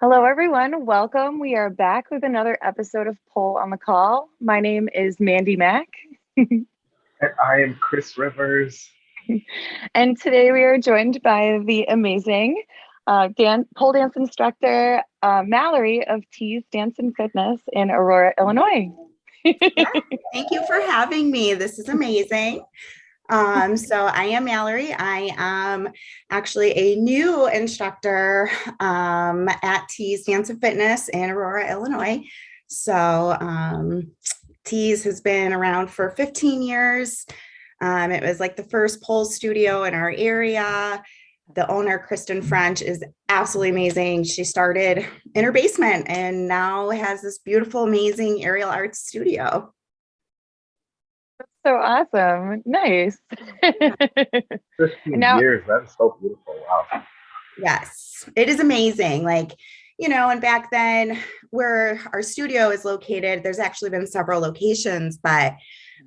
Hello, everyone. Welcome. We are back with another episode of Pole on the Call. My name is Mandy Mack. and I am Chris Rivers. and today we are joined by the amazing uh, dan- pole dance instructor uh, Mallory of Tease Dance and Fitness in Aurora, Illinois. yeah, thank you for having me. This is amazing. Um, so I am Mallory. I am actually a new instructor um, at Tease Dance and Fitness in Aurora, Illinois. So um, Tease has been around for 15 years. Um, it was like the first pole studio in our area. The owner, Kristen French, is absolutely amazing. She started in her basement and now has this beautiful, amazing aerial arts studio so awesome. Nice. 15 now, years. That's so beautiful. Wow. Yes, it is amazing. Like, you know, and back then where our studio is located, there's actually been several locations, but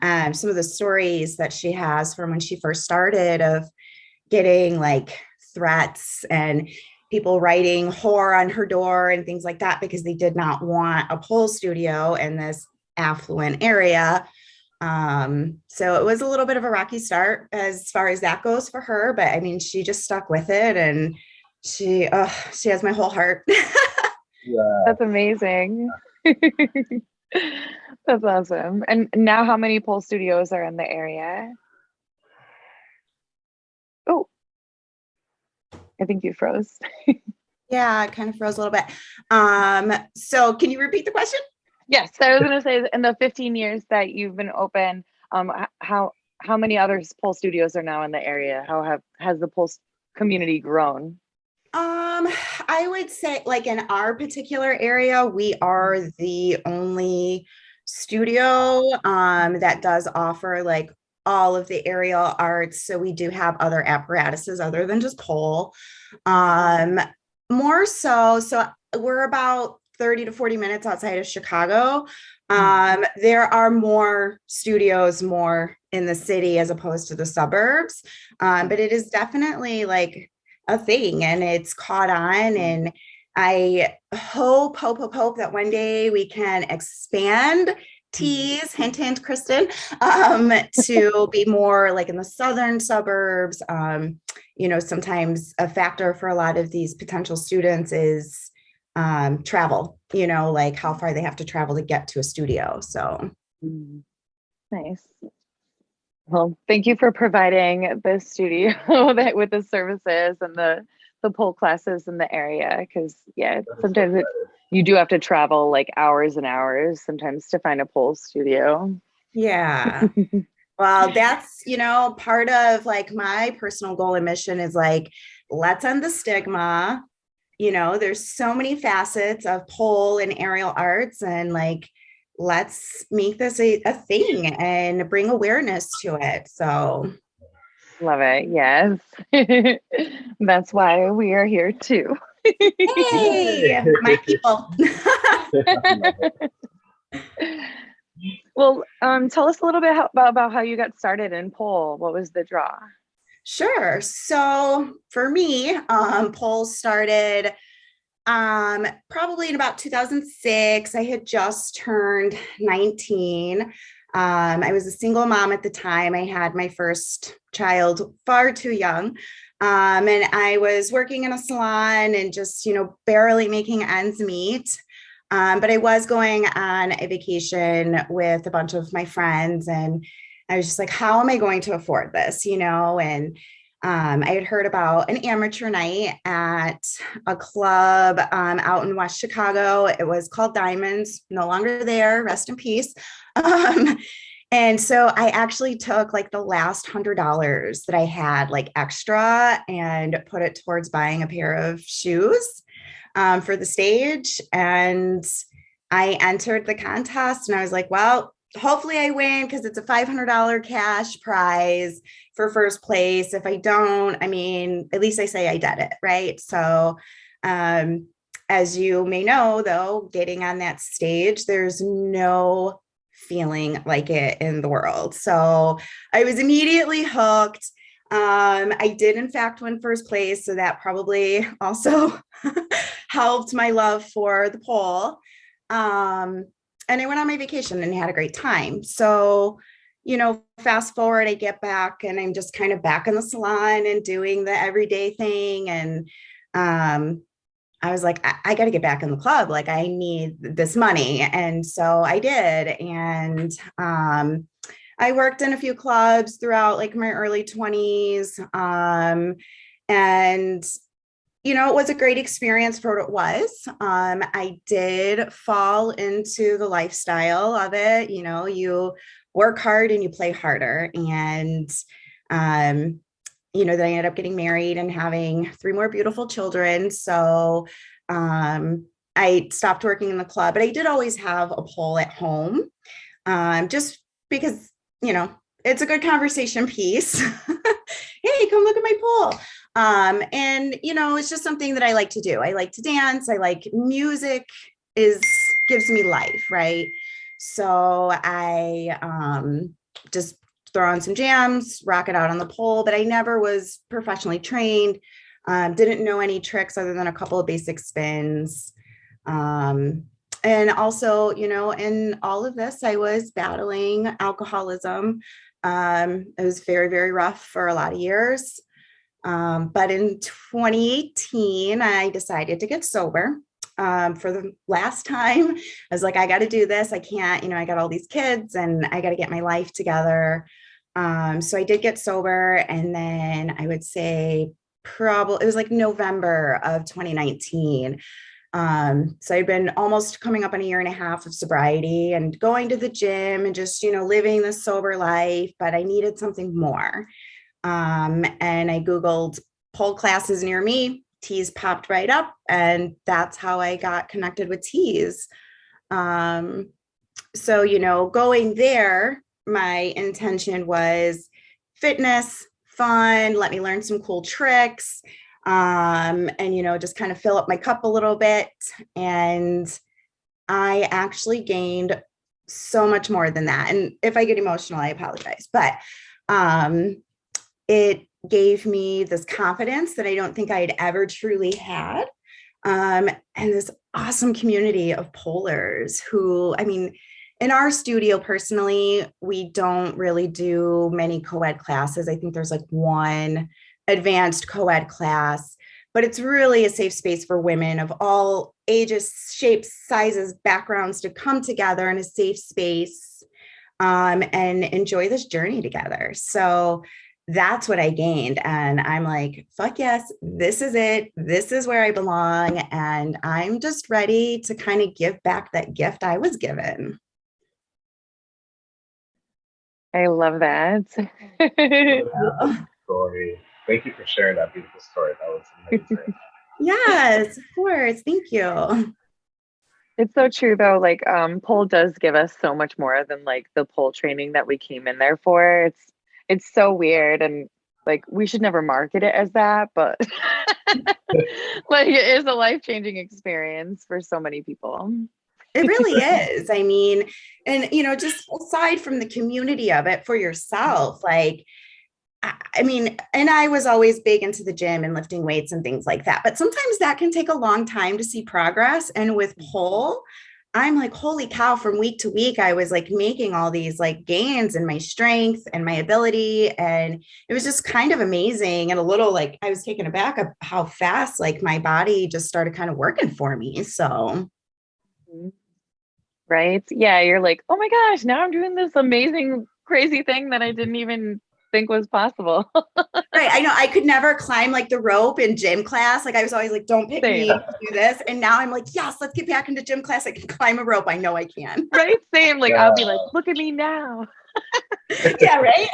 um, some of the stories that she has from when she first started of getting like threats and people writing horror on her door and things like that because they did not want a pole studio in this affluent area um, so it was a little bit of a rocky start as far as that goes for her, but I mean, she just stuck with it and she, oh, she has my whole heart. yeah. That's amazing. That's awesome. And now how many pole studios are in the area? Oh, I think you froze. yeah, it kind of froze a little bit. Um, so can you repeat the question? Yes, I was going to say in the 15 years that you've been open, um, how how many other pole studios are now in the area? How have has the pole community grown? Um, I would say like in our particular area, we are the only studio um, that does offer like all of the aerial arts. So we do have other apparatuses other than just pole. Um, more so, so we're about 30 to 40 minutes outside of Chicago. Hmm. Um, there are more studios more in the city as opposed to the suburbs. Um, but it is definitely like a thing and it's caught on. Hmm. And I hope, hope, hope, hope that one day we can expand hmm. tease hint hint kristen um to be more like in the southern suburbs um you know sometimes a factor for a lot of these potential students is um, travel, you know, like how far they have to travel to get to a studio. So mm. nice. Well, thank you for providing the studio that with the services and the the pole classes in the area because yeah, sometimes it, you do have to travel like hours and hours sometimes to find a pole studio. Yeah. well, that's, you know, part of like my personal goal and mission is like, let's end the stigma you know, there's so many facets of pole and aerial arts and like, let's make this a, a thing and bring awareness to it. So love it. Yes. That's why we are here too. hey, my people. well, um, tell us a little bit how, about, about how you got started in pole. What was the draw? Sure. So for me, um, pole started um, probably in about 2006. I had just turned 19. Um, I was a single mom at the time. I had my first child far too young. Um, and I was working in a salon and just, you know, barely making ends meet. Um, but I was going on a vacation with a bunch of my friends and I was just like, how am I going to afford this? You know, and um, I had heard about an amateur night at a club um, out in West Chicago. It was called Diamonds, no longer there, rest in peace. Um, and so I actually took like the last hundred dollars that I had like extra and put it towards buying a pair of shoes um, for the stage. And I entered the contest and I was like, well, hopefully I win because it's a $500 cash prize for first place. If I don't, I mean, at least I say I did it, right? So, um, as you may know, though, getting on that stage, there's no feeling like it in the world. So I was immediately hooked. Um, I did, in fact, win first place. So that probably also helped my love for the pole. Um, and I went on my vacation and had a great time. So, you know, fast forward, I get back and I'm just kind of back in the salon and doing the everyday thing. And um, I was like, I, I got to get back in the club. Like, I need this money. And so I did. And um, I worked in a few clubs throughout like my early 20s. Um, and you know, it was a great experience for what it was. Um, I did fall into the lifestyle of it. You know, you work hard and you play harder. And, um, you know, then I ended up getting married and having three more beautiful children. So um, I stopped working in the club, but I did always have a pole at home um, just because, you know, it's a good conversation piece. hey, come look at my pole. Um, and you know, it's just something that I like to do. I like to dance. I like music is gives me life, right? So I um, just throw on some jams, rock it out on the pole, but I never was professionally trained. Um, didn't know any tricks other than a couple of basic spins. Um, and also, you know, in all of this, I was battling alcoholism. Um, it was very, very rough for a lot of years. Um, but in 2018, I decided to get sober. Um, for the last time, I was like, I got to do this. I can't, you know, I got all these kids and I got to get my life together. Um, so I did get sober. And then I would say probably, it was like November of 2019. Um, so I'd been almost coming up on a year and a half of sobriety and going to the gym and just, you know, living the sober life, but I needed something more. Um, and I Googled pole classes near me, Tease popped right up, and that's how I got connected with Tease. Um, so, you know, going there, my intention was fitness, fun, let me learn some cool tricks, um, and, you know, just kind of fill up my cup a little bit. And I actually gained so much more than that. And if I get emotional, I apologize. But um, it gave me this confidence that I don't think I had ever truly had. Um, and this awesome community of polers who, I mean, in our studio personally, we don't really do many co-ed classes. I think there's like one advanced co-ed class, but it's really a safe space for women of all ages, shapes, sizes, backgrounds to come together in a safe space um, and enjoy this journey together. So that's what I gained. And I'm like, fuck yes, this is it. This is where I belong. And I'm just ready to kind of give back that gift I was given. I love that. story. Thank you for sharing that beautiful story. That was amazing. yes, of course. Thank you. It's so true though. Like um pole does give us so much more than like the pole training that we came in there for. It's it's so weird and like we should never market it as that but like it is a life-changing experience for so many people it really is i mean and you know just aside from the community of it for yourself like I mean, and I was always big into the gym and lifting weights and things like that. But sometimes that can take a long time to see progress. And with pole, I'm like, holy cow, from week to week, I was like making all these like gains in my strength and my ability. And it was just kind of amazing and a little like I was taken aback of how fast like my body just started kind of working for me. So, mm-hmm. right. Yeah. You're like, oh my gosh, now I'm doing this amazing, crazy thing that I didn't even think was possible. right. I know I could never climb like the rope in gym class. Like I was always like, don't pick Same. me to do this. And now I'm like, yes, let's get back into gym class. I can climb a rope. I know I can. Right. Same. Like yeah. I'll be like, look at me now. yeah, right.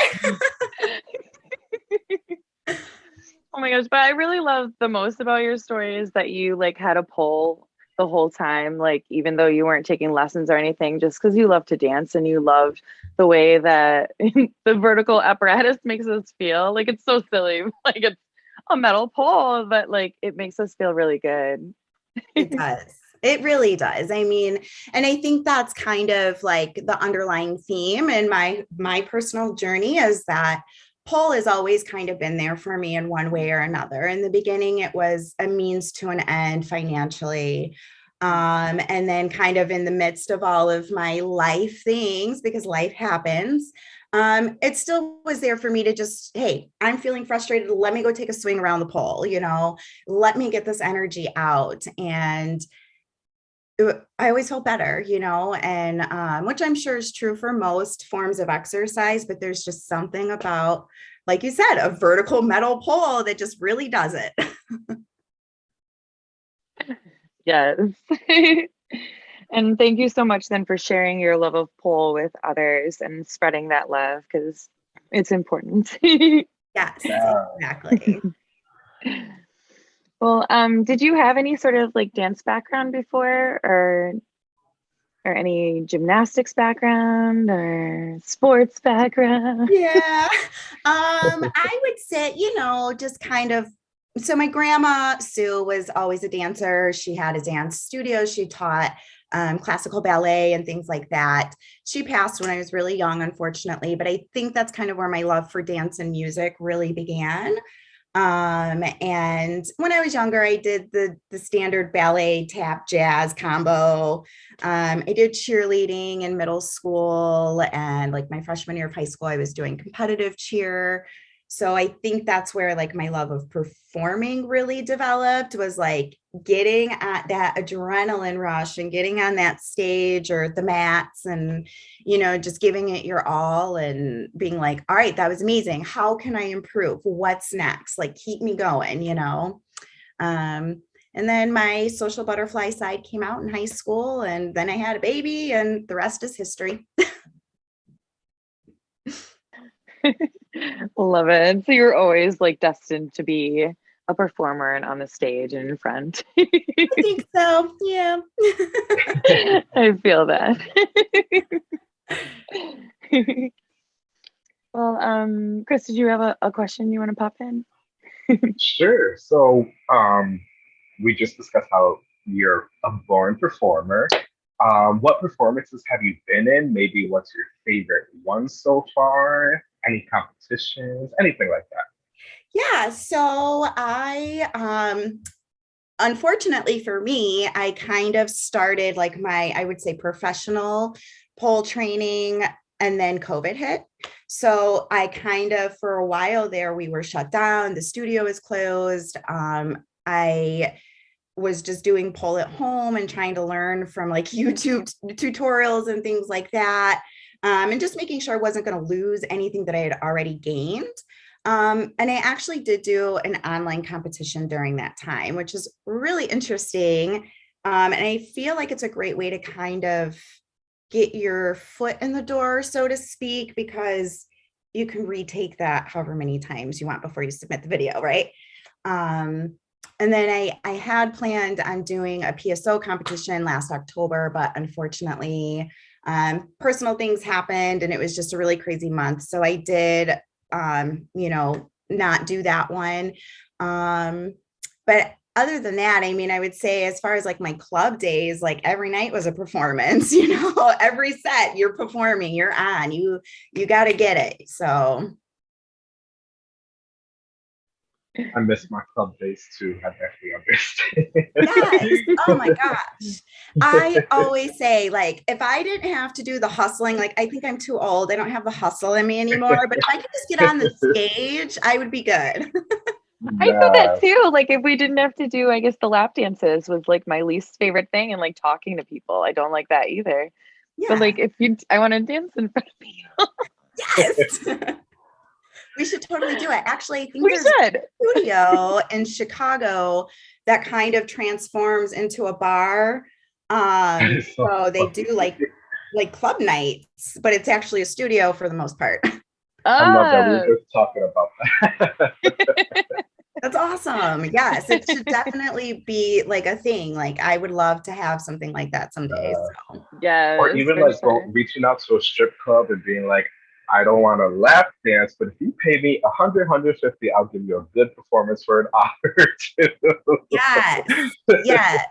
oh my gosh. But I really love the most about your story is that you like had a pole the whole time like even though you weren't taking lessons or anything just because you love to dance and you loved the way that the vertical apparatus makes us feel. Like it's so silly like it's a metal pole but like it makes us feel really good. It does. It really does. I mean and i think that's kind of like the underlying theme in my my personal journey is that pole has always kind of been there for me in one way or another. In the beginning, it was a means to an end financially. Um, and then kind of in the midst of all of my life things, because life happens, um, it still was there for me to just, hey, I'm feeling frustrated. Let me go take a swing around the pole, you know, let me get this energy out. And I always felt better, you know, and um, which I'm sure is true for most forms of exercise, but there's just something about, like you said, a vertical metal pole that just really does it. yes. and thank you so much then for sharing your love of pole with others and spreading that love because it's important. yes, exactly. Well, um, did you have any sort of like dance background before or or any gymnastics background or sports background? Yeah. Um, I would say, you know, just kind of so my grandma Sue was always a dancer. She had a dance studio. She taught um, classical ballet and things like that. She passed when I was really young, unfortunately, but I think that's kind of where my love for dance and music really began. Um, and when I was younger, I did the, the standard ballet tap jazz combo. Um, I did cheerleading in middle school and like my freshman year of high school, I was doing competitive cheer. So I think that's where like my love of performing really developed was like getting at that adrenaline rush and getting on that stage or the mats and, you know, just giving it your all and being like, all right, that was amazing. How can I improve? What's next? Like, keep me going, you know? Um, and then my social butterfly side came out in high school and then I had a baby and the rest is history. Love it. So you're always like destined to be a performer and on the stage and in front. I think so. Yeah. I feel that. well, um, Chris, did you have a, a question you want to pop in? sure. So um, we just discussed how you're a born performer. Um, what performances have you been in? Maybe what's your favorite one so far? Any competitions? Anything like that? Yeah, so I, um, unfortunately for me, I kind of started like my, I would say professional pole training and then COVID hit. So I kind of, for a while there, we were shut down, the studio was closed. Um, I was just doing pole at home and trying to learn from like YouTube tutorials and things like that. Um, and just making sure I wasn't going to lose anything that I had already gained. Um, and I actually did do an online competition during that time, which is really interesting. Um, and I feel like it's a great way to kind of get your foot in the door, so to speak, because you can retake that however many times you want before you submit the video, right? Um, and then I, I had planned on doing a PSO competition last October, but unfortunately, um, personal things happened and it was just a really crazy month. So I did, um, you know, not do that one. Um, but other than that, I mean, I would say as far as like my club days, like every night was a performance, you know, every set you're performing, you're on, you, you got to get it. So I miss my club days too. I definitely understand. yes. Oh my gosh. I always say, like, if I didn't have to do the hustling, like, I think I'm too old. I don't have the hustle in me anymore. But if I could just get on the stage, I would be good. I feel that too. Like, if we didn't have to do, I guess the lap dances was like my least favorite thing, and like talking to people, I don't like that either. Yeah. But like, if you, I want to dance in front of people. yes. We should totally do it. Actually, I think we should. a studio in Chicago that kind of transforms into a bar. Um, so they do like like club nights, but it's actually a studio for the most part. I love that we were just talking about that. That's awesome. Yes, it should definitely be like a thing. Like I would love to have something like that someday. Uh, so. Yeah. Or even like sure. reaching out to a strip club and being like, I don't want to lap dance, but if you pay me 100, 150, I'll give you a good performance for an hour or two. Yes, yes.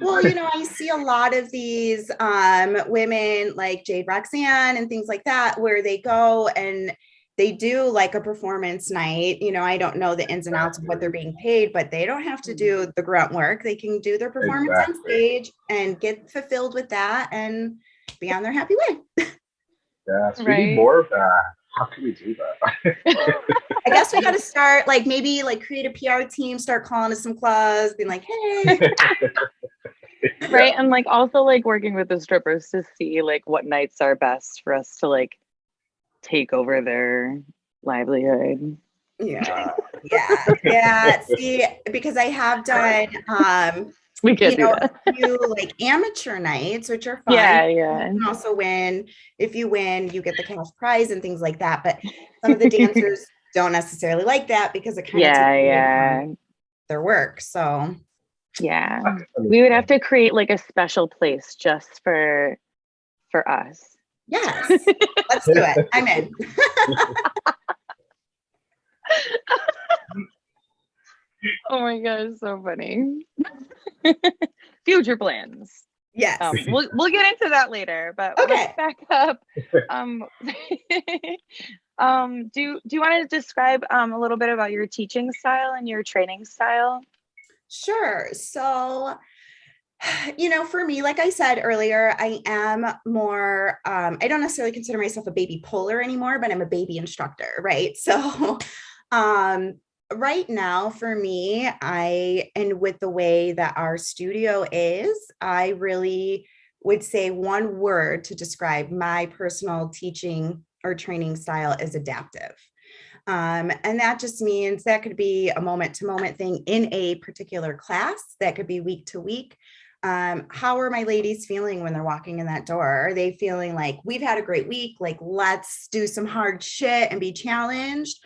Well, you know, I see a lot of these um, women like Jade Roxanne and things like that, where they go and they do like a performance night, you know, I don't know the ins and outs of what they're being paid, but they don't have to do the grunt work. They can do their performance on stage and get fulfilled with that and be on their happy way. Yes, we Right. need more of that. How can we do that? I guess we got to start like maybe like create a PR team, start calling to some clubs, being like, hey, right and like also like working with the strippers to see like what nights are best for us to like take over their livelihood yeah, yeah, yeah. See, because I have done um we could you do know, that a few like amateur nights, which are fun. yeah yeah You can also win. If you win, you get the cash prize and things like that. But some of the dancers don't necessarily like that because it kind of yeah takes yeah their work. So yeah we would have to create like a special place just for for us yes, let's do it. I'm in. oh my god it's so funny future plans Yes. um, we'll, we'll get into that later but Okay. let's back up um, um, do, do you want to describe um, a little bit about your teaching style and your training style Sure. So, you know, for me, like I said earlier, I am more, um, I don't necessarily consider myself a baby puller anymore, but I'm a baby instructor, right? So, um, right now for me, I, and with the way that our studio is, I really would say one word to describe my personal teaching or training style is adaptive. Um, and that just means that could be a moment to moment thing in a particular class, that could be week to week. Um, how are my ladies feeling when they're walking in that door? Are they feeling like we've had a great week? Like, let's do some hard shit and be challenged?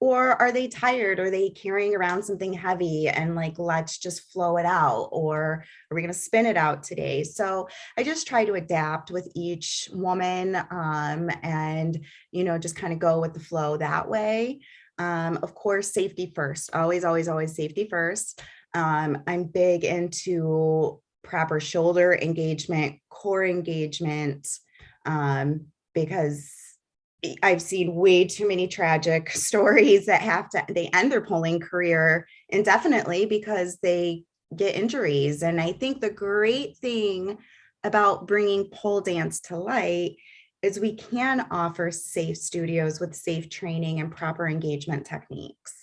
Or are they tired? Are they carrying around something heavy and like, let's just flow it out? Or are we going to spin it out today? So I just try to adapt with each woman um, and you know, just kind of go with the flow that way. Um, of course, safety first, always, always, always safety first. Um, I'm big into proper shoulder engagement, core engagement, um, because I've seen way too many tragic stories that have to, they end their polling career indefinitely because they get injuries. And I think the great thing about bringing pole dance to light is we can offer safe studios with safe training and proper engagement techniques.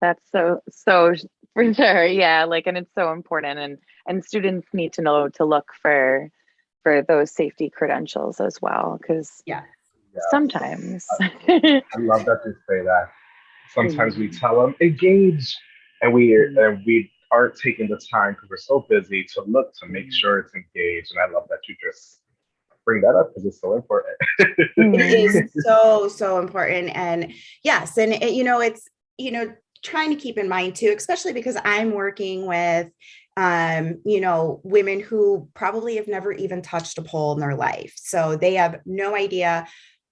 That's so so for sure. Yeah, like and it's so important and and students need to know to look for for those safety credentials as well cuz Yeah. Yeah. sometimes I love that you say that. Sometimes we mm. tell them engage, and we mm. and we aren't taking the time because we're so busy to look to make mm. sure it's engaged. And I love that you just bring that up because it's so important. It Mhm. so, so important. And yes, and it, you know, it's, you know, trying to keep in mind too, especially because I'm working with um, you know, women who probably have never even touched a pole in their life. So they have no idea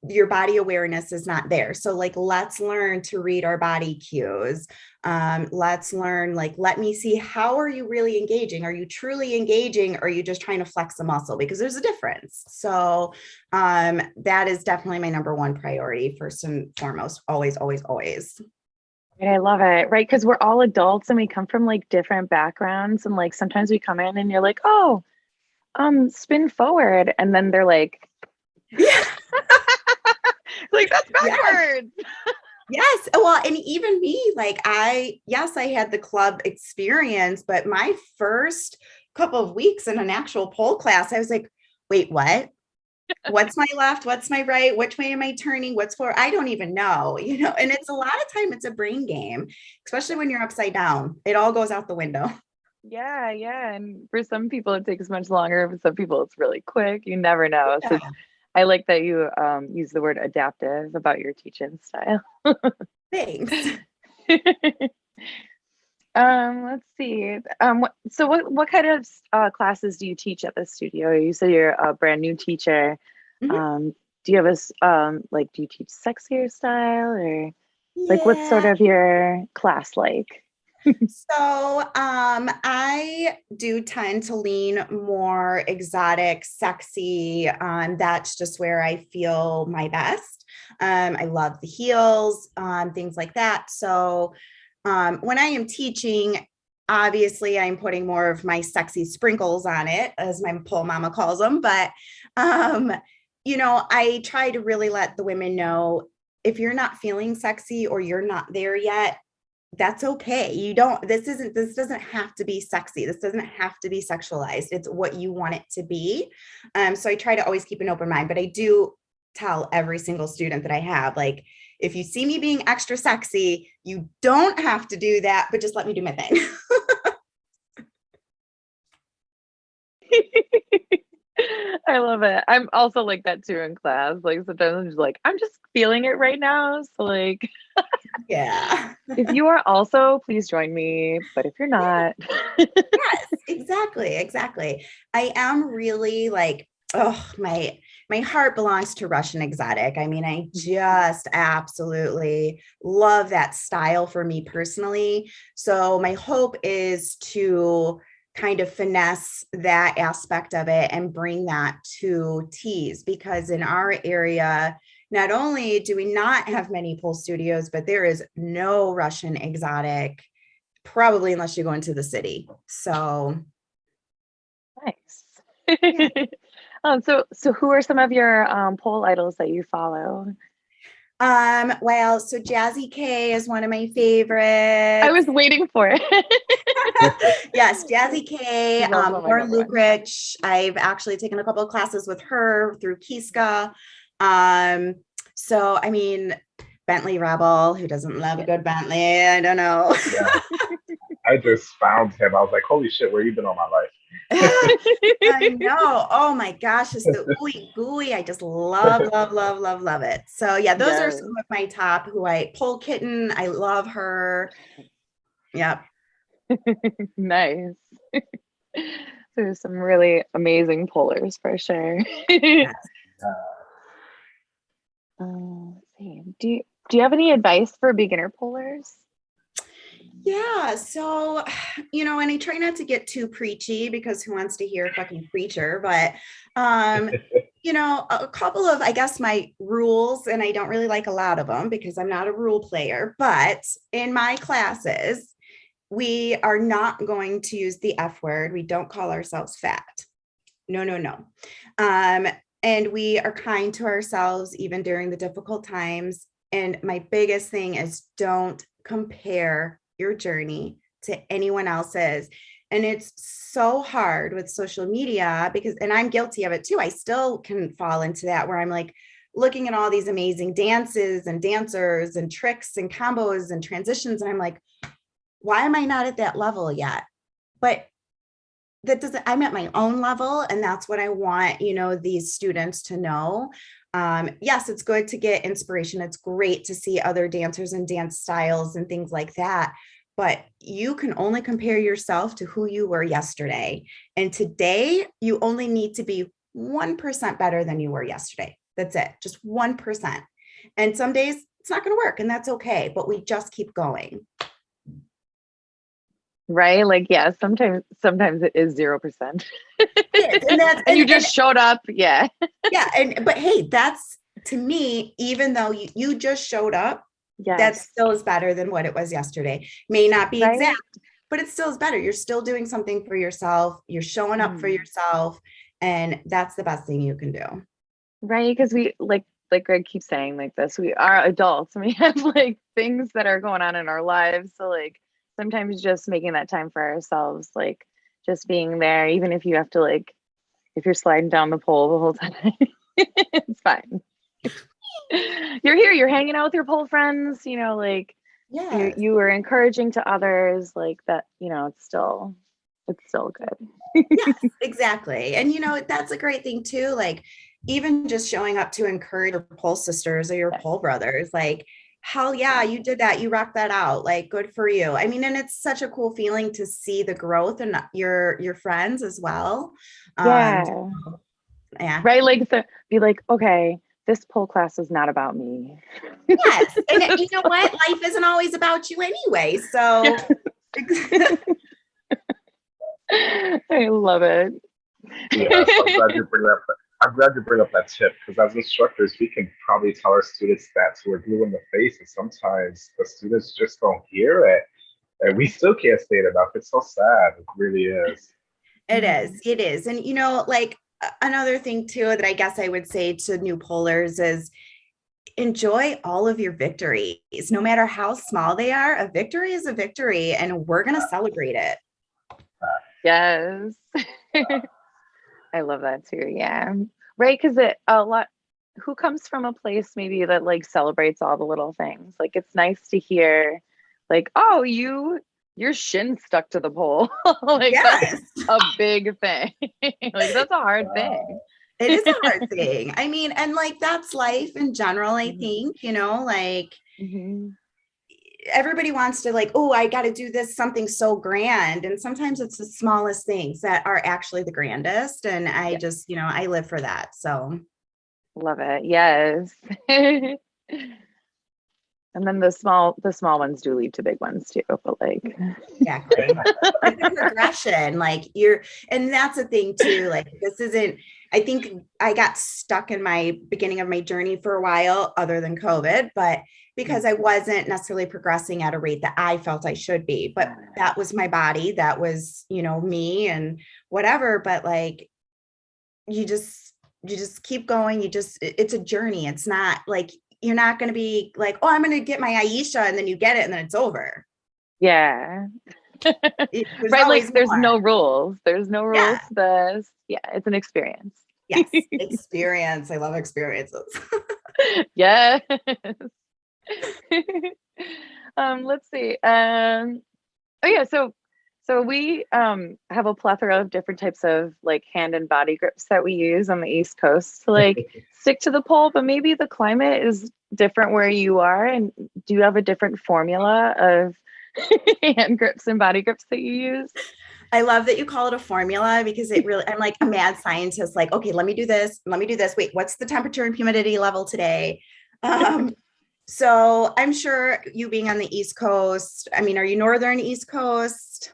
your body awareness is not there. So like, let's learn to read our body cues. Um, let's learn, like, let me see, how are you really engaging? Are you truly engaging? Or are you just trying to flex a muscle? Because there's a difference. So um, that is definitely my number one priority, first and foremost, always, always, always. I love it, right? Because we're all adults and we come from like different backgrounds, and like sometimes we come in and you're like, oh, um, spin forward, and then they're like, Yeah. like that's Yes. backwards. Yes. Well, and even me, like I, yes, I had the club experience, but my first couple of weeks in an actual pole class, I was like, wait, what? What's my left? What's my right? Which way am I turning? What's for? I don't even know, you know, and it's a lot of time it's a brain game, especially when you're upside down. It all goes out the window. Yeah, yeah. And for some people it takes much longer. For some people it's really quick. You never know. So I like that you um, use the word adaptive about your teaching style. Thanks. um, let's see. Um, what, so what what kind of uh, classes do you teach at the studio? You said you're a brand new teacher. Mhm. Um, do you have a um, like do you teach sexier style or like what's sort of your class like? so um, I do tend to lean more exotic, sexy. Um, that's just where I feel my best. Um, I love the heels, um, things like that. So um, when I am teaching, obviously I'm putting more of my sexy sprinkles on it, as my pole mama calls them. But um, you know, I try to really let the women know if you're not feeling sexy or you're not there yet, that's okay. You don't, this isn't, this doesn't have to be sexy. This doesn't have to be sexualized. It's what you want it to be. Um, so I try to always keep an open mind, but I do tell every single student that I have, like, if you see me being extra sexy, you don't have to do that, but just let me do my thing. I love it. I'm also like that too in class. Like sometimes I'm just like, I'm just feeling it right now. So like yeah. if you are also, please join me. But if you're not, yes, exactly, exactly. I am really like, oh my my heart belongs to Russian exotic. I mean, I mm-hmm. just absolutely love that style for me personally. So my hope is to kind of finesse that aspect of it and bring that to Tease because in our area, not only do we not have many pole studios, but there is no Russian exotic, probably unless you go into the city. So nice. Yeah. um, so, so who are some of your um, pole idols that you follow? Um, well, so Jazzy K is one of my favorites. I was waiting for it. yes, Jazzy K, um, Lauren Lukrich. I've actually taken a couple of classes with her through Kiska. Um, so I mean, Bentley Rebel, who doesn't love a good Bentley? I don't know. yeah. I just found him. I was like, holy shit, where you been all my life? I know. Oh my gosh, it's the ooey gooey. I just love, love, love, love, love it. So yeah, those yes. are some of my top who I pole kitten. I love her. Yep. nice. There's some really amazing polers for sure. yes. uh. Do you do you have any advice for beginner polers? Yeah. So, you know, and I try not to get too preachy because who wants to hear a fucking preacher? But, um, you know, a couple of, I guess, my rules, and I don't really like a lot of them because I'm not a rule player, but in my classes, we are not going to use the F word. We don't call ourselves fat. No, no, no. Um, and we are kind to ourselves even during the difficult times. And my biggest thing is don't compare your journey to anyone else's. And it's so hard with social media because, and I'm guilty of it too. I still can fall into that where I'm like looking at all these amazing dances and dancers and tricks and combos and transitions. And I'm like, why am I not at that level yet? But that doesn't, I'm at my own level. And that's what I want, you know, these students to know. Um, yes, it's good to get inspiration. It's great to see other dancers and dance styles and things like that. But you can only compare yourself to who you were yesterday. And today, you only need to be 1% better than you were yesterday. That's it, just 1%. And some days it's not going to work, and that's okay. But we just keep going right? Like yeah sometimes sometimes it is zero percent. And, that's, and, you just and, showed up yeah. yeah and but hey that's to me even though you, you just showed up yes. that still is better than what it was yesterday. May not be right? exact but it still is better. You're still doing something for yourself. You're showing up mm. for yourself and that's the best thing you can do. Right because we like like greg keeps saying like this we are adults. And we have like things that are going on in our lives so like sometimes just making that time for ourselves, like just being there, even if you have to like, if you're sliding down the pole the whole time, it's fine. you're here, you're hanging out with your pole friends, you know, like yeah, you, you were encouraging to others like that, you know, it's still, it's still good. yes, exactly. And you know, that's a great thing too. Like even just showing up to encourage your pole sisters or your yes. pole brothers, like hell yeah, you did that. You rocked that out. Like good for you. I mean, and it's such a cool feeling to see the growth and your your friends as well. Yeah. Um, yeah. Right. Like the be like, okay, this pole class is not about me. yes. And you know what? Life isn't always about you anyway. So I love it. Yeah, so I'm glad you bring up. I'm glad you bring up that tip because as instructors, we can probably tell our students that to a glue in the face, and sometimes the students just don't hear it, and we still can't say it enough. It's so sad. It really is. It is, it is. And you know, like another thing too that I guess I would say to new polers is enjoy all of your victories, no matter how small they are. A victory is a victory, and we're going to celebrate it. Yes. I love that too. Yeah. Right. Cause it a lot who comes from a place maybe that like celebrates all the little things. Like it's nice to hear like, oh, you your shin stuck to the pole. like Yes, that's a big thing. like that's a hard thing. it is a hard thing. I mean, and like that's life in general, I Mhm. think, you know, like Mhm. Everybody wants to like, oh, I got to do this something so grand. And sometimes it's the smallest things that are actually the grandest. And I Yeah. just, you know, I live for that. So Love it. Yes. and then the small the small ones do lead to big ones too. But like exactly. it's progression. Like you're, and that's the thing too. Like this isn't, I think I got stuck in my beginning of my journey for a while, other than COVID, but because I mm-hmm. wasn't necessarily progressing at a rate that I felt I should be. But that was my body, that was, you know, me and whatever. But like you just you just keep going. You just it's a journey. It's not like you're not gonna be like, oh, I'm gonna get my Aisha, and then you get it and then it's over. yeah. Right like there's more. no rules there's no rules Yeah. to this yeah it's an experience yes. Experience. I love experiences. Yes. Um let's see. Um oh yeah so so we um have a plethora of different types of like hand and body grips that we use on the east coast to like stick to the pole but maybe the climate is different where you are and do you have a different formula of hand grips and body grips that you use i love that you call it a formula because it really i'm like a mad scientist like okay let me do this let me do this. Wait what's the temperature and humidity level today? Um so i'm sure you being on the east coast i mean are you northern east coast?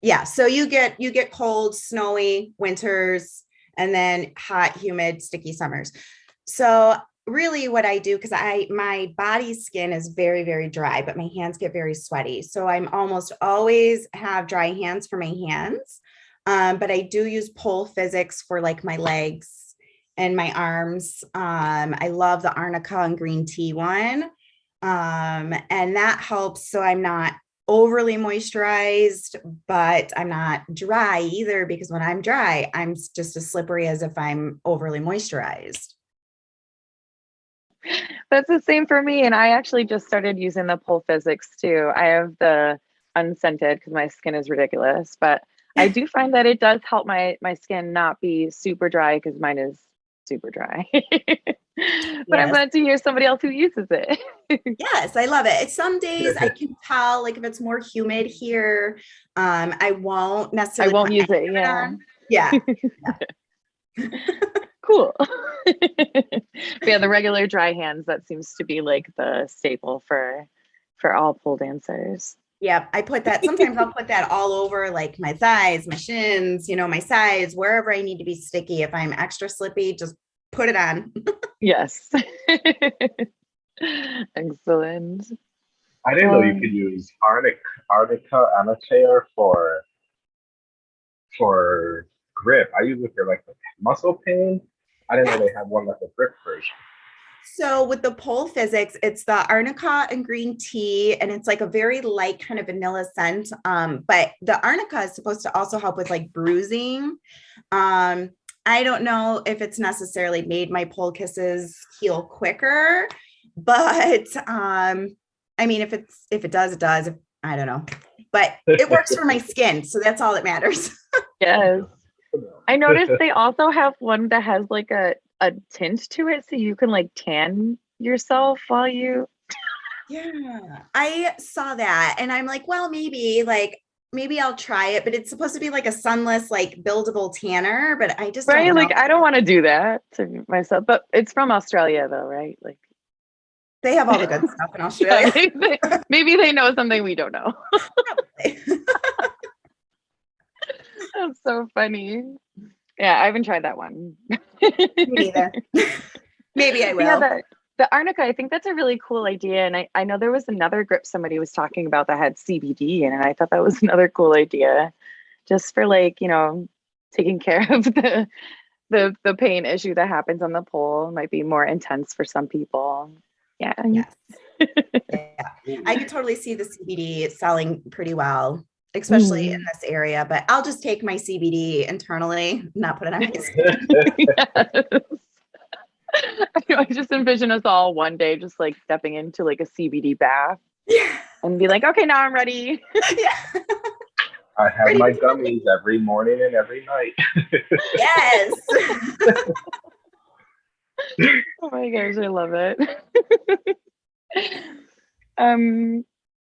Yeah so you get you get cold snowy winters and then hot humid sticky summers. So really what i do because i my body skin is very very dry but my hands get very sweaty. So i'm almost always have dry hands for my hands um, but i do use pole physics for like my legs and my arms. Um, i love the arnica and green tea one um, and that helps. So i'm not overly moisturized but i'm not dry either because when i'm dry i'm just as slippery as if i'm overly moisturized That's the same for me. And I actually just started using the pole physics too. I have the unscented because my skin is ridiculous, but I do find that it does help my my skin not be super dry because mine is super dry. but I'm glad to hear somebody else who uses it. Yes, I love it. Some days I can tell, like if it's more humid here, um, I won't necessarily. I won't use it. Yeah. on. Yeah, Cool. But yeah, the regular dry hands, that seems to be like the staple for for all pole dancers. yeah. I put that. Sometimes I'll put that all over, like my thighs, my shins, you know, my sides, wherever I need to be sticky. If I'm extra slippy, just put it on. Yes. Excellent. I didn't know you Um, could use Arnica, Arnica annotator for for grip. I use it for like muscle pain. I didn't know they had one like a grip version. So with the pole physics, it's the arnica and green tea, and it's like a very light kind of vanilla scent. Um, but the arnica is supposed to also help with like bruising. Um, I don't know if it's necessarily made my pole kisses heal quicker, but um, I mean, if it's if it does, it does. If, I don't know, but it works for my skin, so that's all that matters. Yes. I noticed they also have one that has like a, a tint to it so you can like tan yourself while you Yeah, I saw that and I'm like, well, maybe like maybe I'll try it, but it's supposed to be like a sunless, like buildable tanner, but I just right don't like. I don't want to do that to myself but it's from Australia though right like They have all the good stuff in Yeah, Australia. maybe, maybe they know something we don't know. That's so funny. Yeah, I haven't tried that one. Me neither. Maybe I But yeah, will. the, the arnica, I think that's a really cool idea. And I, I know there was another grip somebody was talking about that had CBD in it. And I thought that was another cool idea just for like, you know, taking care of the the the pain issue that happens on the pole might be more intense for some people. Yeah. Yes. yeah. I could totally see the CBD selling pretty well, especially in this area, but I'll just take my CBD internally, not put it on my skin. Yes. I, I just envision us all one day just like stepping into like a CBD bath Yeah. and be like, okay, now I'm ready. yeah. I have Ready my gummies every morning and every night. Yes. Oh my gosh, I love it. um,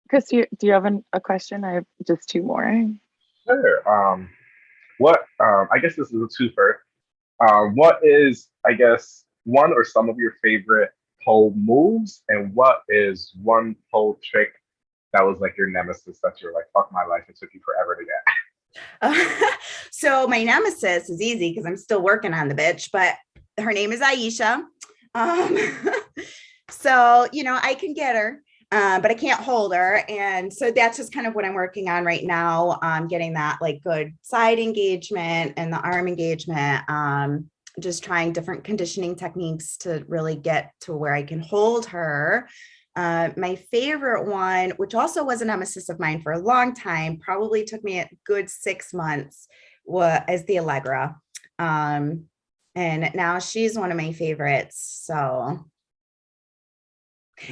Chris, do you, do you have an, a question? I have just two more. Sure. Um, what? Um, I guess this is a twofer. Um, what is, I guess, one or some of your favorite pole moves, and what is one pole trick that was like your nemesis that you're like, fuck my life, it took you forever to get? so my nemesis is easy because I'm still working on the bitch, but her name is Ayesha. Um, so you know I can get her, uh, but I can't hold her, and so that's just kind of what I'm working on right now. Um, getting that like good side engagement and the arm engagement. Um, just trying different conditioning techniques to really get to where I can hold her. Uh, my favorite one, which also was a nemesis of mine for a long time, probably took me a good six months, was the Allegra. Um, and now she's one of my favorites. So,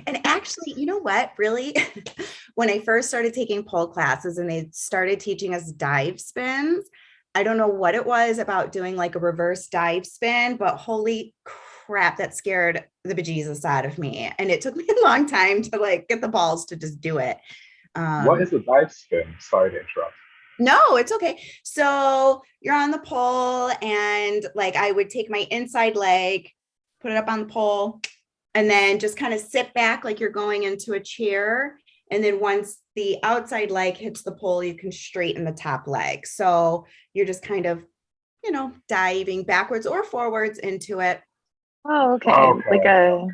and actually, you know what? Really, when I first started taking pole classes and they started teaching us dive spins, I don't know what it was about doing like a reverse dive spin, but holy crap, that scared the bejesus out of me. And it took me a long time to like get the balls to just do it. Um, what is a dive spin? Sorry to interrupt. no, it's okay. So you're on the pole, and like I would take my inside leg, put it up on the pole, and then just kind of sit back like you're going into a chair. And then once the outside leg hits the pole, you can straighten the top leg. So you're just kind of, you know, diving backwards or forwards into it. Oh, okay. Okay. Like a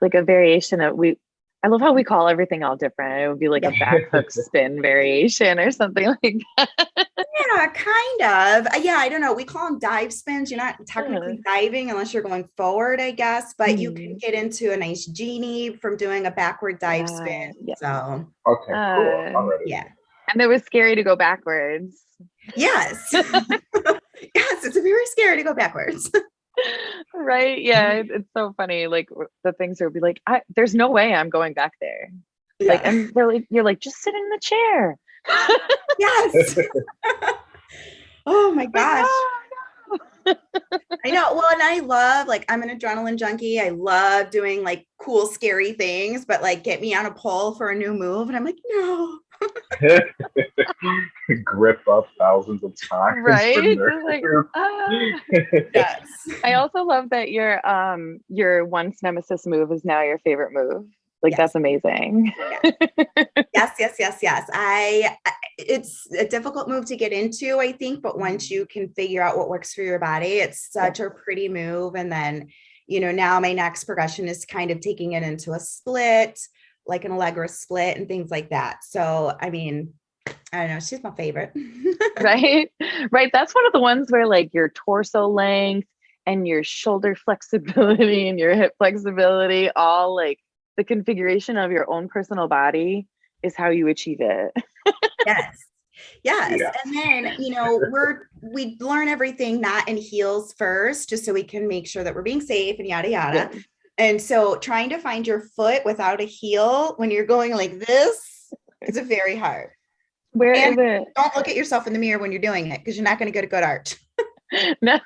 like a variation of we I love how we call everything all different. It would be like a back hook spin variation or something like that. Yeah, kind of. Uh, Yeah, I don't know. We call them dive spins. You're not technically diving unless you're going forward, I guess, but you can get into a nice genie from doing a backward dive Ah, spin. yeah. So, Okay, Uh, cool. Already. yeah. And it was scary to go backwards. Yes. yes, it's very scary to go backwards. right? Yeah, it- it's so funny. Like the things would be like, I, there's no way I'm going back there. Like, and they're like, you're like, just sit in the chair. yes. oh my gosh. "Oh. I know. Well, and I love like I'm an adrenaline junkie. I love doing like cool, scary things, but like get me on a pole for a new move. And I'm like, no. Grip up thousands of times. Right? Like, Ah. Yes. I also love that your um your once nemesis move is now your favorite move. Like Yes. that's amazing. yes, yes, yes, yes. I I- it's a difficult move to get into, I think, but once you can figure out what works for your body, it's such a pretty move. And then, you know, now my next progression is kind of taking it into a split, like an Allegra split and things like that. So, I mean, I don't know, she's my favorite. right? Right. That's one of the ones where like your torso length and your shoulder flexibility and your hip flexibility, all like the configuration of your own personal body is how you achieve it. yes. Yes. Yeah. And then, you know, we're we learn everything not in heels first, just so we can make sure that we're being safe and yada yada. And so trying to find your foot without a heel when you're going like this is very hard. Where is And- it? Don't look at yourself in the mirror when you're doing it because you're not going to get a good arch. No.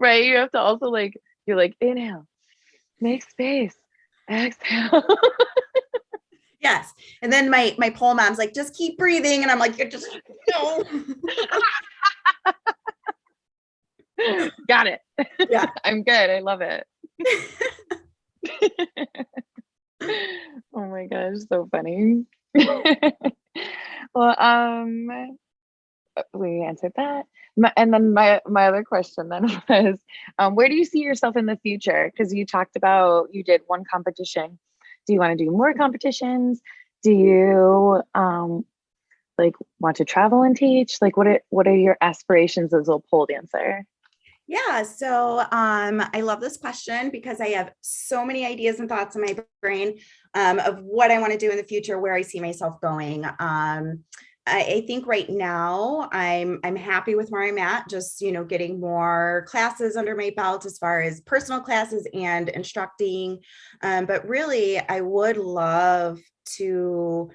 right. You have to also like, you're like, inhale, make space, exhale. Yes. And then my my pole mom's like, just keep breathing. And I'm like, you're just no. Got it. Yeah. I'm good. I love it. oh my gosh, so funny. well, um, we answered that. My, and then my my other question then was, um, where do you see yourself in the future? Because you talked about you did one competition. Do you want to do more competitions? Do you um, like want to travel and teach? Like, what are what are your aspirations as a pole dancer? Yeah, so um, I love this question because I have so many ideas and thoughts in my brain um, of what I want to do in the future, where I see myself going. Um, I, I, think right now I'm I'm happy with where I'm at, just you know, getting more classes under my belt as far as personal classes and instructing. Um, but really, I would love to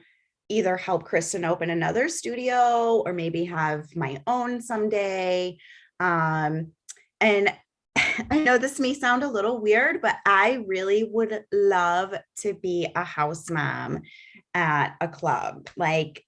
either help Kristen open another studio or maybe have my own someday. Um, and I know this may sound a little weird, but I really would love to be a house mom at a club. Like,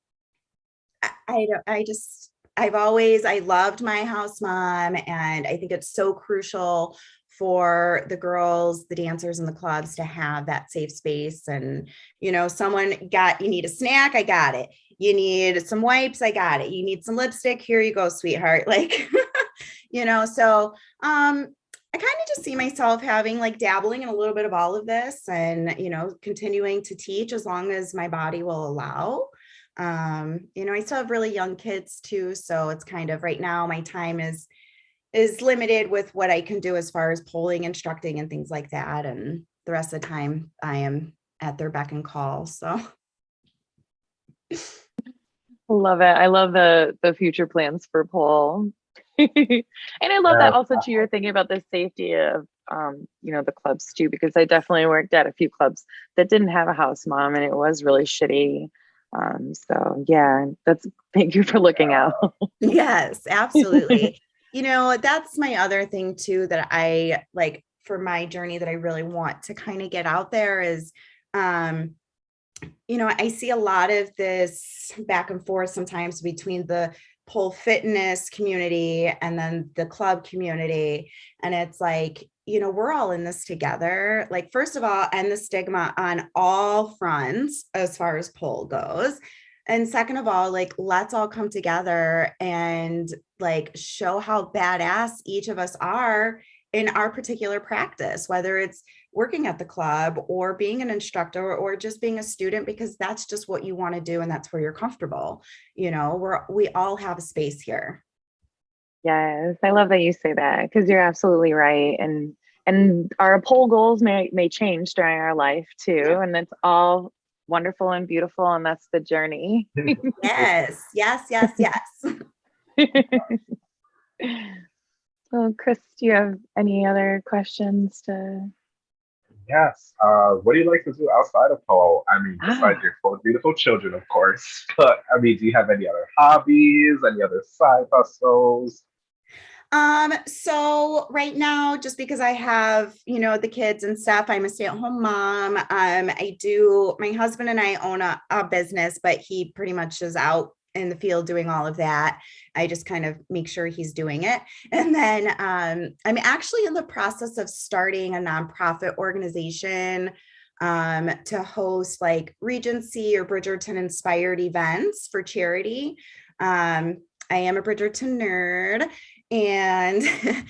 I, I, I just, I've always, I loved my house mom, and I think it's so crucial for the girls, the dancers in the clubs to have that safe space. And, you know, someone got, you need a snack, I got it. You need some wipes, I got it. You need some lipstick, here you go, sweetheart. Like, you know, so um, I kind of just see myself having like dabbling in a little bit of all of this and, you know, continuing to teach as long as my body will allow. Um, you know, I still have really young kids too. So it's kind of right now my time is is limited with what I can do as far as poling, instructing and things like that. And the rest of the time I am at their beck and call. So love it. I love the the future plans for pole. And I love that also too. You're thinking about the safety of um, you know, the clubs too, because I definitely worked at a few clubs that didn't have a house mom and it was really shitty. Um, so yeah, that's thank you for looking out. yes, absolutely. you know, that's my other thing too that I like for my journey that I really want to kind of get out there is um you know, I see a lot of this back and forth sometimes between the pole fitness community and then the club community. And it's like, you know, we're all in this together. Like, first of all, end the stigma on all fronts as far as pole goes. And second of all, like, let's all come together and like show how badass each of us are in our particular practice, whether it's working at the club or being an instructor or just being a student because that's just what you want to do and that's where you're comfortable you know we're we all have a space here. Yes i love that you say that because you're absolutely right and and our pole goals may may change during our life too yeah. and it's all wonderful and beautiful and that's the journey. Yes yes yes yes well chris do you have any other questions to Yes. Uh, what do you like to do outside of pole? I mean, besides ah. your four beautiful children, of course. But I mean, do you have any other hobbies? Any other side hustles? Um, so right now, just because I have, you know, the kids and stuff, I'm a stay-at-home mom. Um, I do my husband and I own a, a business, but he pretty much is out in the field doing all of that. I just kind of make sure he's doing it. And then um, I'm actually in the process of starting a nonprofit organization um, to host like Regency or Bridgerton inspired events for charity. Um, I am a Bridgerton nerd and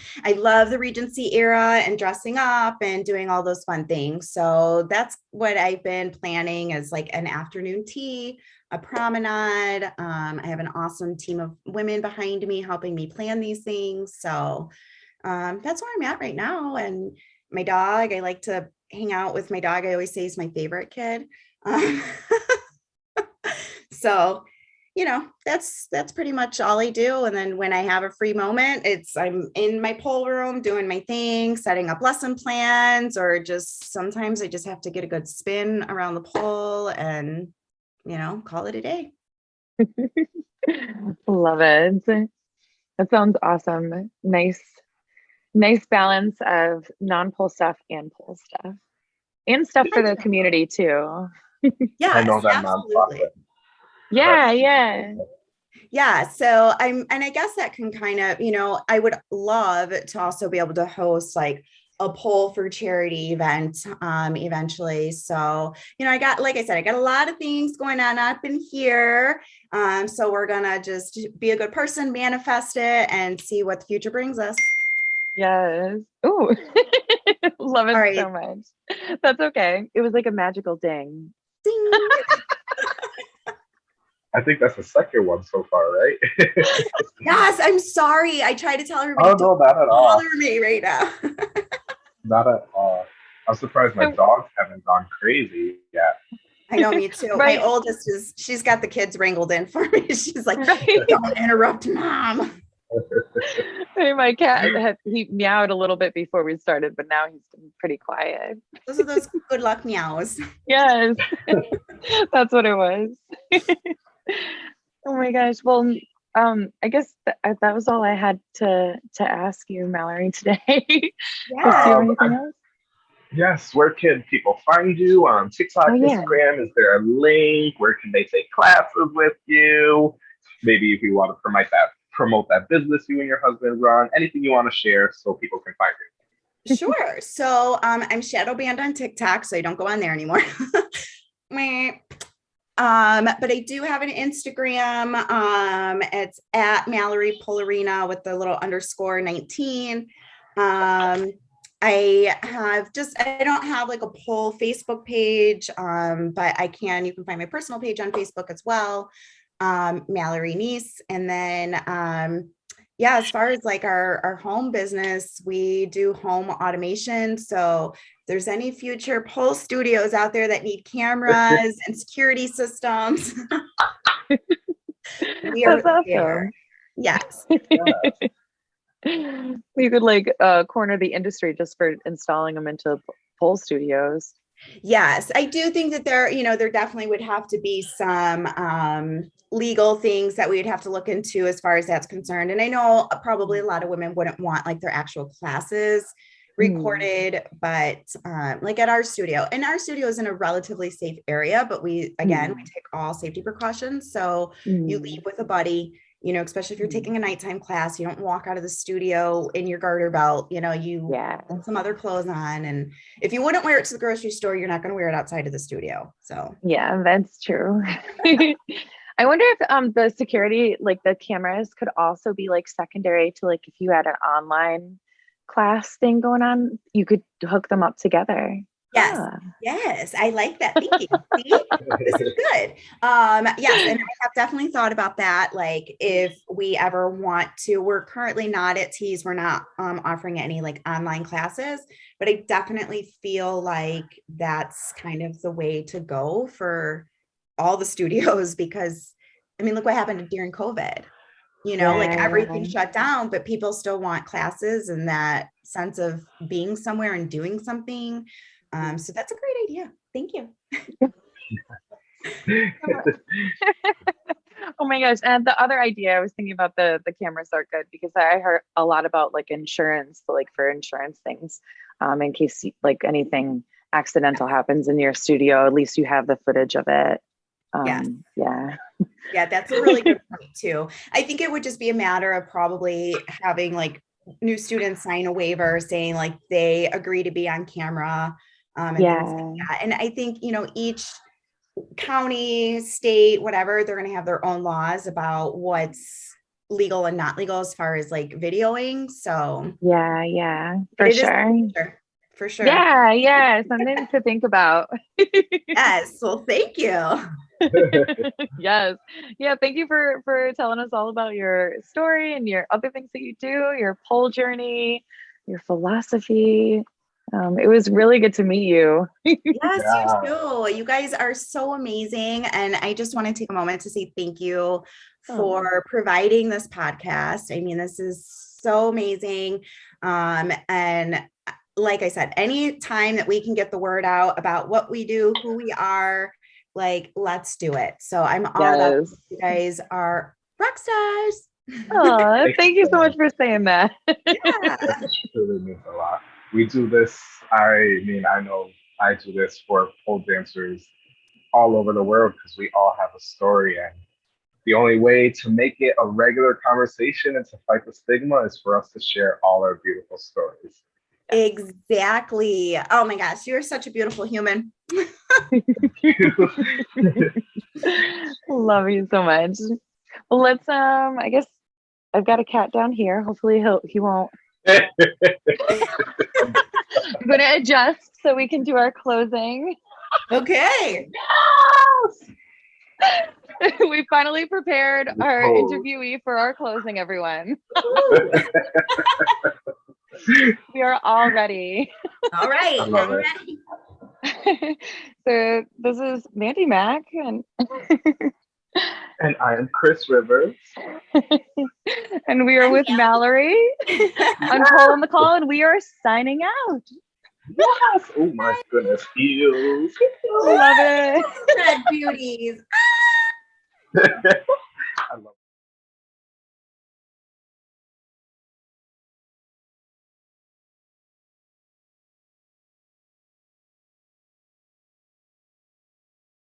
I love the Regency era and dressing up and doing all those fun things. So that's what I've been planning as like an afternoon tea a promenade. Um, I have an awesome team of women behind me helping me plan these things. So um, that's where I'm at right now. And my dog, I like to hang out with my dog. I always say he's my favorite kid. Um, so, you know, that's that's pretty much all I do. And then when I have a free moment, it's I'm in my pole room doing my thing, setting up lesson plans, or just sometimes I just have to get a good spin around the pole and you know, call it a day. Love it. That sounds awesome. Nice, nice balance of non-pole stuff and pole stuff. And stuff for the community too. Yeah, I know that absolutely. Yeah, yeah. Yeah, so I'm and I guess that can kind of, you know, I would love to also be able to host like a pole for charity event um, eventually. So, you know, I got, like I said, I got a lot of things going on up in here. Um, so we're gonna just be a good person, manifest it, and see what the future brings us. Yes. Ooh. Love it Sorry. so much. That's okay. It was like a magical ding. Ding. I think that's the second one so far, right? yes, I'm sorry. I try to tell everybody, oh don't no, not at all. bother me right now. Not at all. I'm surprised my dogs haven't gone crazy yet. I know, me too. Right. My oldest is, she's got the kids wrangled in for me. She's like, Right. don't interrupt mom. Hey, My cat had he meowed a little bit before we started, but now he's pretty quiet. Those are those good luck meows. Yes. That's what it was. oh my gosh. Well, um, I guess th- I- that was all I had to to ask you, Mallory, today. Chris, you have Um, anything else? Yes, where can people find you on TikTok, Oh, yeah. Instagram? Is there a link? Where can they take classes with you? Maybe if you want to promote that promote that business you and your husband run, anything you want to share so people can find you. Sure. So um, I'm shadow banned on TikTok, so I don't go on there anymore. Meh. Um, but I do have an Instagram. Um, it's at Mallory Polarina with the little underscore 19. Um, I have just I don't have like a pole Facebook page, um, but I can. You can find my personal page on Facebook as well, um, Mallory Niece, and then um, yeah, as far as like our our home business, we do home automation. So there's any future pole studios out there that need cameras and security systems. we are That's awesome. there. Yes. we could like uh, corner the industry just for installing them into pole studios. Yes, I do think that there, you know, there definitely would have to be some um, legal things that we would have to look into as far as that's concerned. And I know probably a lot of women wouldn't want like their actual classes Mm. recorded, but um, like at our studio, and our studio is in a relatively safe area, but we again we take all safety precautions. So you Mm. leave with a buddy. You know, especially if you're Mm. taking a nighttime class, you don't walk out of the studio in your garter belt. You know, you Yeah. put some other clothes on. And if you wouldn't wear it to the grocery store, you're not going to wear it outside of the studio. So Yeah, that's true. I wonder if um the security, like the cameras, could also be like secondary to like if you had an online class thing going on, you could hook them up together. yes, Ah, yes, I like that thinking. See? this is good. Um, yes, and I have definitely thought about that. Like if we ever want to, we're currently not at Tease, we're not um, offering any like online classes, but I definitely feel like that's kind of the way to go for all the studios because I mean, look what happened during COVID. You know, like everything shut down, but people still want classes and that sense of being somewhere and doing something. Um, so that's a great idea. Thank you. oh my gosh. And the other idea I was thinking about the the cameras are good because I heard a lot about like insurance, like for insurance things, um, in case like anything accidental happens in your studio, at least you have the footage of it. Um, Yes. Yeah. Yeah, that's a really good point too. I think it would just be a matter of probably having like new students sign a waiver saying like they agree to be on camera. Um, and like Yeah. that. And I think, you know, each county, state, whatever, they're going to have their own laws about what's legal and not legal as far as like videoing. So Yeah. Yeah. For sure. Sure, for sure. Yeah. Yeah. Something to think about. Yes. Well, thank you. yes. Yeah. Thank you for for telling us all about your story and your other things that you do, your pole journey, your philosophy. Um, it was really good to meet you. Yes, Yeah. you too. You guys are so amazing. And I just want to take a moment to say thank you Oh. for providing this podcast. I mean, this is so amazing. Um, and like I said, any time that we can get the word out about what we do, who we are, like, let's do it. So I'm all about Yes. you guys are rock stars. Aw, thank you so much for saying that. Yeah. That really means a lot. We do this. I mean, I know I do this for pole dancers all over the world because we all have a story, and the only way to make it a regular conversation and to fight the stigma is for us to share all our beautiful stories. Exactly. Oh my gosh, you're such a beautiful human. Love you so much. Well, let's um I guess I've got a cat down here. Hopefully he'll he won't I'm gonna adjust so we can do our closing. Okay. we finally prepared our Oh. interviewee for our closing, everyone. We are all ready. All right. I love I'm it. ready. so this is Mandy Mack and and I am Chris Rivers. and we are with Mallory on Pole on the Call, and we are signing out. Yes. Oh my goodness. Feels. Love it. Red beauties.